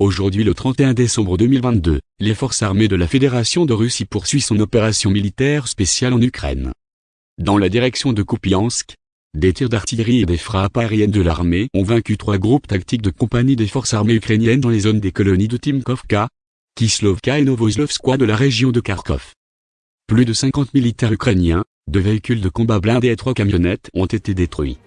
Aujourd'hui le 31 décembre 2022, les forces armées de la Fédération de Russie poursuivent son opération militaire spéciale en Ukraine. Dans la direction de Kupiansk, des tirs d'artillerie et des frappes aériennes de l'armée ont vaincu trois groupes tactiques de compagnie des forces armées ukrainiennes dans les zones des colonies de Timkovka, Kislovka et Novoslovskoye de la région de Kharkov. Plus de 50 militaires ukrainiens, deux véhicules de combat blindés et trois camionnettes ont été détruits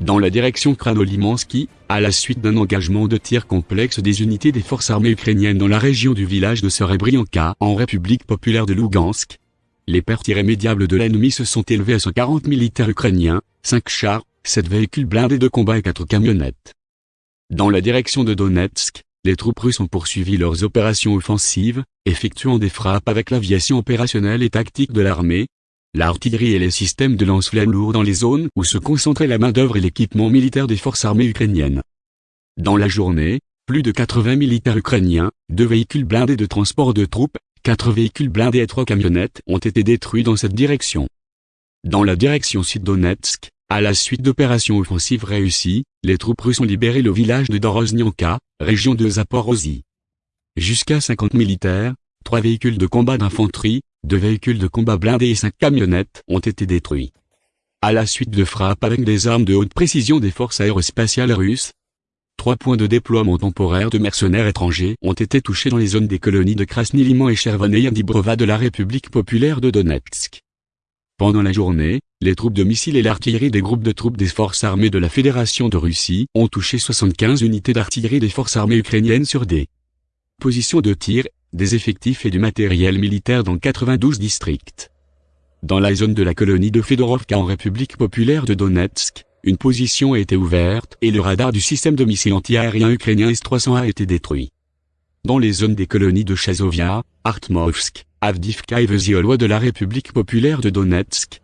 dans la direction Kranolimansky, à la suite d'un engagement de tir complexe des unités des forces armées ukrainiennes dans la région du village de Serebrianka en République populaire de Lugansk. Les pertes irrémédiables de l'ennemi se sont élevées à 140 militaires ukrainiens, 5 chars, 7 véhicules blindés de combat et 4 camionnettes. Dans la direction de Donetsk, les troupes russes ont poursuivi leurs opérations offensives, effectuant des frappes avec l'aviation opérationnelle et tactique de l'armée, l'artillerie et les systèmes de lance-flammes lourds dans les zones où se concentrait la main-d'œuvre et l'équipement militaire des forces armées ukrainiennes. Dans la journée, plus de 80 militaires ukrainiens, deux véhicules blindés de transport de troupes, quatre véhicules blindés et trois camionnettes ont été détruits dans cette direction. Dans la direction sud-Donetsk, à la suite d'opérations offensives réussies, les troupes russes ont libéré le village de Doroznyanka, région de Zaporozhye. Jusqu'à 50 militaires, trois véhicules de combat d'infanterie, deux véhicules de combat blindés et cinq camionnettes ont été détruits. À la suite de frappes avec des armes de haute précision des forces aérospatiales russes, trois points de déploiement temporaire de mercenaires étrangers ont été touchés dans les zones des colonies de Krasny-Liman et Chervoneïa Dibrova de la République populaire de Donetsk. Pendant la journée, les troupes de missiles et l'artillerie des groupes de troupes des forces armées de la Fédération de Russie ont touché 75 unités d'artillerie des forces armées ukrainiennes sur des positions de tir des effectifs et du matériel militaire dans 92 districts. Dans la zone de la colonie de Fedorovka en République populaire de Donetsk, une position a été ouverte et le radar du système de missiles anti-aériens ukrainien S-300 a été détruit. Dans les zones des colonies de Chazovia, Artmovsk, Avdivka et Veziolwa de la République populaire de Donetsk,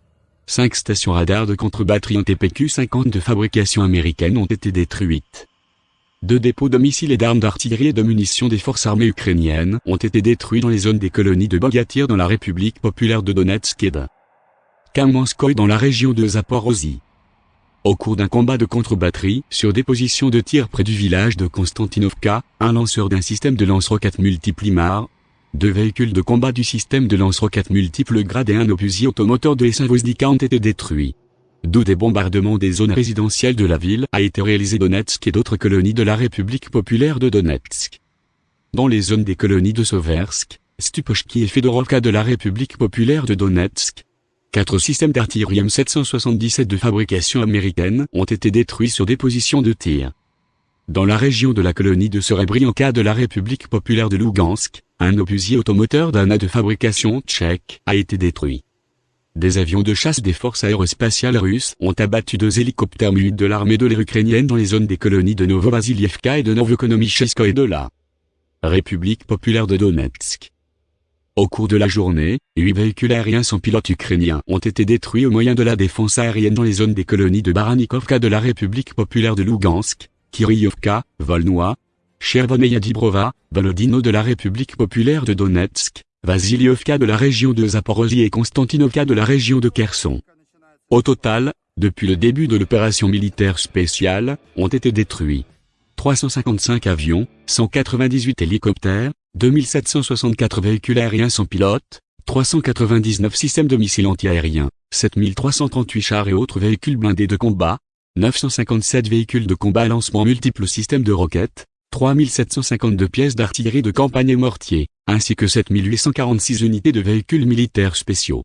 cinq stations radars de contre-batterie en TPQ-50 de fabrication américaine ont été détruites. Deux dépôts de missiles et d'armes d'artillerie et de munitions des forces armées ukrainiennes ont été détruits dans les zones des colonies de Bogatyr dans la République populaire de Donetsk et de Kamenskoye dans la région de Zaporozhye. Au cours d'un combat de contre-batterie sur des positions de tir près du village de Konstantinovka, un lanceur d'un système de lance-roquettes multiple IMAR, deux véhicules de combat du système de lance-roquettes multiples grade et un obusier automoteur de s ont été détruits d'où des bombardements des zones résidentielles de la ville a été réalisé Donetsk et d'autres colonies de la République populaire de Donetsk. Dans les zones des colonies de Soversk, Stupochki et Fedorovka de la République populaire de Donetsk, quatre systèmes d'artillerie M777 de fabrication américaine ont été détruits sur des positions de tir. Dans la région de la colonie de Serebrianka de la République populaire de Lugansk, un obusier automoteur d'ANA de fabrication tchèque a été détruit. Des avions de chasse des forces aérospatiales russes ont abattu deux hélicoptères mu de l'armée de l'air ukrainienne dans les zones des colonies de Novovasilievka et de Novokonomichesko et de la République populaire de Donetsk. Au cours de la journée, huit véhicules aériens sans pilote ukrainiens ont été détruits au moyen de la défense aérienne dans les zones des colonies de Baranikovka de la République populaire de Lugansk, Kiryovka, Volnoy, Chervoneia Dibrova, Volodino de la République populaire de Donetsk, Vasilievka de la région de Zaporozhye et Konstantinovka de la région de Kherson. Au total, depuis le début de l'opération militaire spéciale, ont été détruits 355 avions, 198 hélicoptères, 2764 véhicules aériens sans pilote, 399 systèmes de missiles antiaériens, 7338 chars et autres véhicules blindés de combat, 957 véhicules de combat à lancement multiples systèmes de roquettes, 3752 pièces d'artillerie de campagne et mortier, ainsi que 7846 unités de véhicules militaires spéciaux.